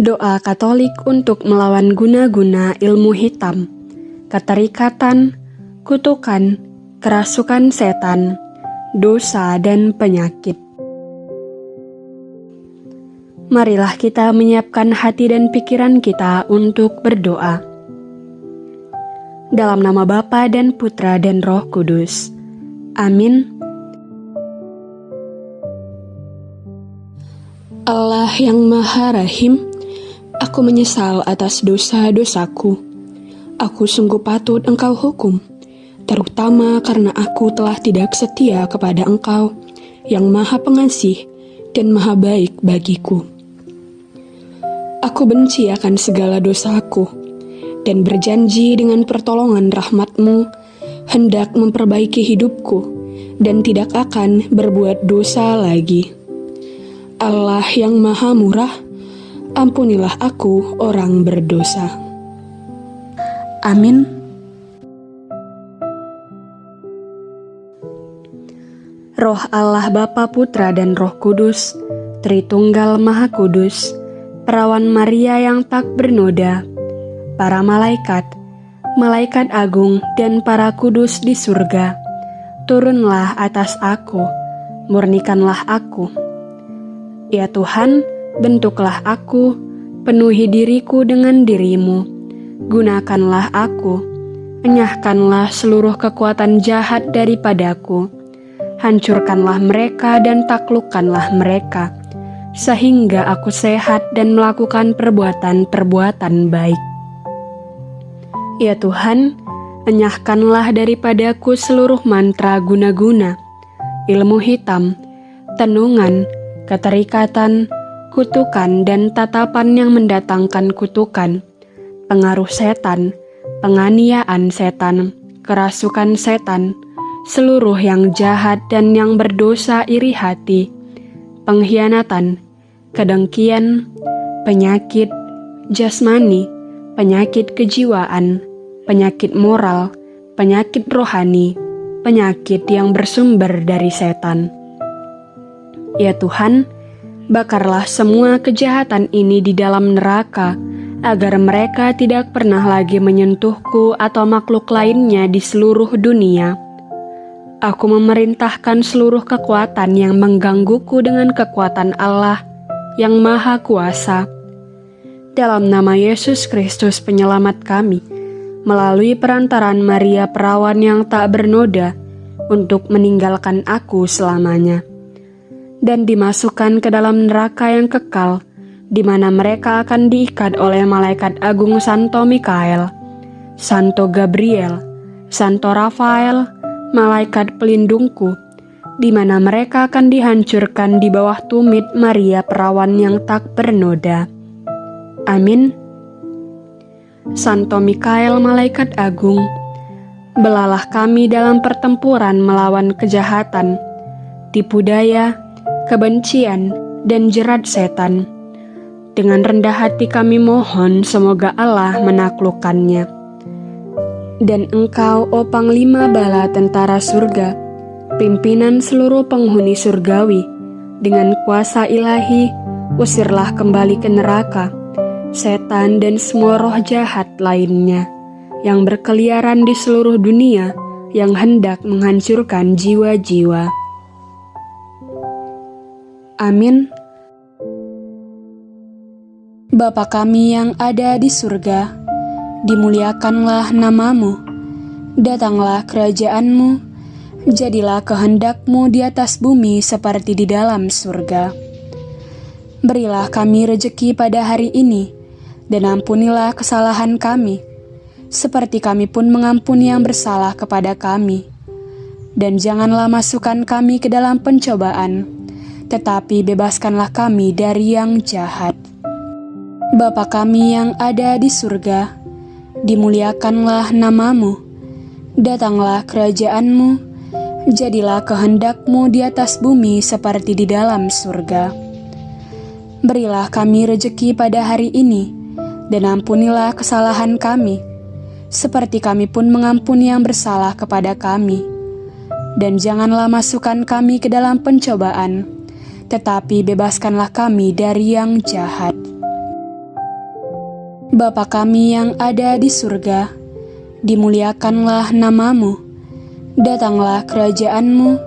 Doa Katolik untuk melawan guna-guna ilmu hitam, keterikatan, kutukan, kerasukan setan, dosa, dan penyakit. Marilah kita menyiapkan hati dan pikiran kita untuk berdoa. Dalam nama Bapa dan Putra dan Roh Kudus. Amin. Allah yang Maha Rahim, aku menyesal atas dosa-dosaku. Aku sungguh patut Engkau hukum, terutama karena aku telah tidak setia kepada Engkau yang Maha Pengasih dan Maha Baik bagiku. Aku benci akan segala dosaku dan berjanji dengan pertolongan rahmatmu hendak memperbaiki hidupku dan tidak akan berbuat dosa lagi. Allah yang maha murah, ampunilah aku orang berdosa. Amin. Roh Allah Bapa Putra dan Roh Kudus, Tritunggal Maha Kudus, Perawan Maria yang tak bernoda, para malaikat, malaikat agung dan para kudus di surga, turunlah atas aku, murnikanlah aku Ya Tuhan, bentuklah aku, penuhi diriku dengan dirimu. Gunakanlah aku, enyahkanlah seluruh kekuatan jahat daripadaku. Hancurkanlah mereka dan taklukkanlah mereka, sehingga aku sehat dan melakukan perbuatan-perbuatan baik. Ya Tuhan, enyahkanlah daripadaku seluruh mantra guna-guna, ilmu hitam, tenungan, keterikatan, kutukan, dan tatapan yang mendatangkan kutukan, pengaruh setan, penganiayaan setan, kerasukan setan, seluruh yang jahat dan yang berdosa iri hati, pengkhianatan, kedengkian, penyakit, jasmani, penyakit kejiwaan, penyakit moral, penyakit rohani, penyakit yang bersumber dari setan. Ya Tuhan, bakarlah semua kejahatan ini di dalam neraka, agar mereka tidak pernah lagi menyentuhku atau makhluk lainnya di seluruh dunia. Aku memerintahkan seluruh kekuatan yang menggangguku dengan kekuatan Allah yang Maha Kuasa. Dalam nama Yesus Kristus, Penyelamat kami, melalui perantaran Maria Perawan yang tak bernoda, untuk meninggalkan aku selamanya dan dimasukkan ke dalam neraka yang kekal, di mana mereka akan diikat oleh malaikat agung Santo Mikael, Santo Gabriel, Santo Rafael, malaikat pelindungku, di mana mereka akan dihancurkan di bawah tumit Maria perawan yang tak bernoda. Amin. Santo Mikael, malaikat agung, belalah kami dalam pertempuran melawan kejahatan, tipu daya, kebencian, dan jerat setan. Dengan rendah hati kami mohon semoga Allah menaklukkannya. Dan engkau, o Panglima Bala Tentara Surga, pimpinan seluruh penghuni surgawi, dengan kuasa ilahi, usirlah kembali ke neraka, setan dan semua roh jahat lainnya, yang berkeliaran di seluruh dunia, yang hendak menghancurkan jiwa-jiwa. Amin. Bapa kami yang ada di surga, dimuliakanlah namamu, datanglah kerajaanmu, jadilah kehendakmu di atas bumi seperti di dalam surga. Berilah kami rejeki pada hari ini, dan ampunilah kesalahan kami, seperti kami pun mengampuni yang bersalah kepada kami. Dan janganlah masukkan kami ke dalam pencobaan, tetapi bebaskanlah kami dari yang jahat. Bapa kami yang ada di surga, dimuliakanlah namamu, datanglah kerajaanmu, jadilah kehendakmu di atas bumi seperti di dalam surga. Berilah kami rejeki pada hari ini, dan ampunilah kesalahan kami, seperti kami pun mengampuni yang bersalah kepada kami. Dan janganlah masukkan kami ke dalam pencobaan, tetapi bebaskanlah kami dari yang jahat. Bapa kami yang ada di surga, dimuliakanlah namamu, datanglah kerajaanmu,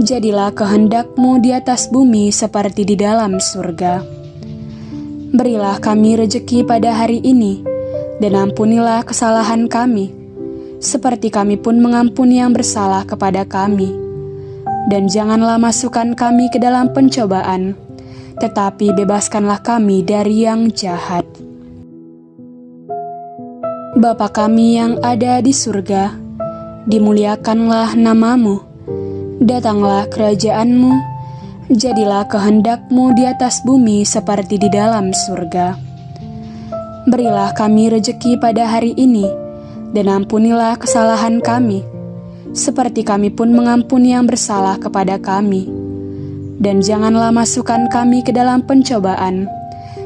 jadilah kehendakmu di atas bumi seperti di dalam surga. Berilah kami rejeki pada hari ini, dan ampunilah kesalahan kami, seperti kami pun mengampuni yang bersalah kepada kami. Dan janganlah masukkan kami ke dalam pencobaan, tetapi bebaskanlah kami dari yang jahat. Bapa kami yang ada di surga, dimuliakanlah namamu, datanglah kerajaanmu, jadilah kehendakmu di atas bumi seperti di dalam surga. Berilah kami rejeki pada hari ini, dan ampunilah kesalahan kami, seperti kami pun mengampuni yang bersalah kepada kami. Dan janganlah masukkan kami ke dalam pencobaan,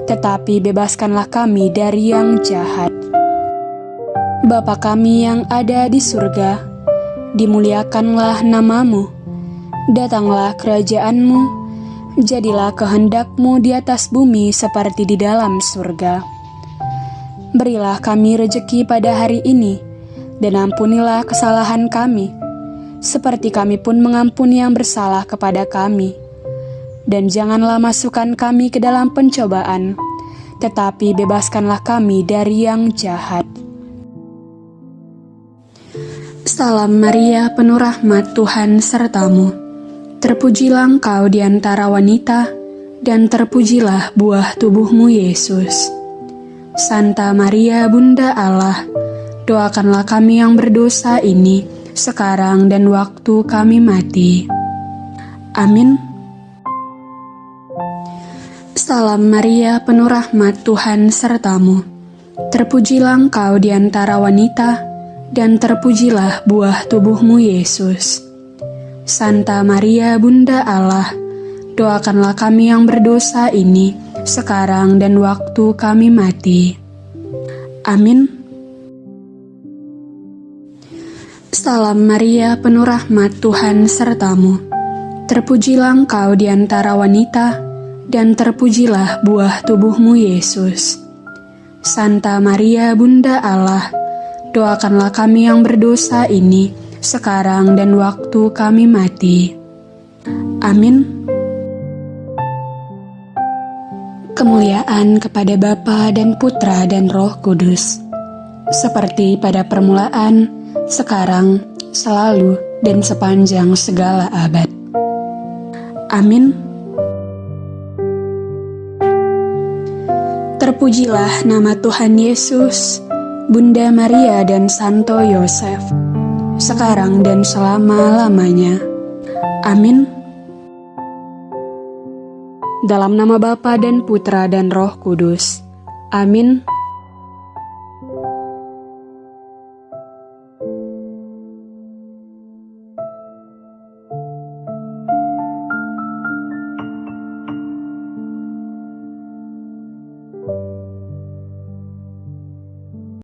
tetapi bebaskanlah kami dari yang jahat. Bapa kami yang ada di surga, dimuliakanlah namamu, datanglah kerajaanmu, jadilah kehendakmu di atas bumi seperti di dalam surga. Berilah kami rejeki pada hari ini, dan ampunilah kesalahan kami, seperti kami pun mengampuni yang bersalah kepada kami. Dan janganlah masukkan kami ke dalam pencobaan, tetapi bebaskanlah kami dari yang jahat. Salam Maria, penuh rahmat Tuhan sertamu. Terpujilah engkau di antara wanita, dan terpujilah buah tubuhmu Yesus. Santa Maria, Bunda Allah, doakanlah kami yang berdosa ini, sekarang dan waktu kami mati. Amin. Salam Maria, penuh rahmat Tuhan sertamu. Terpujilah engkau di antara wanita, dan terpujilah buah tubuhmu Yesus. Santa Maria Bunda Allah, doakanlah kami yang berdosa ini, sekarang dan waktu kami mati. Amin. Salam Maria, penuh rahmat Tuhan sertamu. Terpujilah engkau di antara wanita, dan terpujilah buah tubuhmu Yesus. Santa Maria Bunda Allah, doakanlah kami yang berdosa ini, sekarang dan waktu kami mati. Amin. Kemuliaan kepada Bapa dan Putra dan Roh Kudus, seperti pada permulaan, sekarang, selalu, dan sepanjang segala abad. Amin. Terpujilah nama Tuhan Yesus Bunda Maria dan Santo Yosef, sekarang dan selama-lamanya. Amin. Dalam nama Bapa dan Putra dan Roh Kudus. Amin.